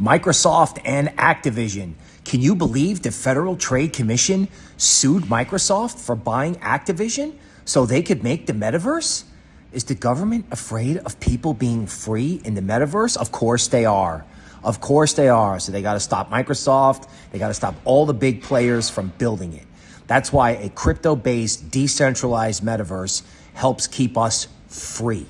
Microsoft and Activision. Can you believe the Federal Trade Commission sued Microsoft for buying Activision so they could make the metaverse? Is the government afraid of people being free in the metaverse? Of course they are. Of course they are. So they got to stop Microsoft. They got to stop all the big players from building it. That's why a crypto based decentralized metaverse helps keep us free.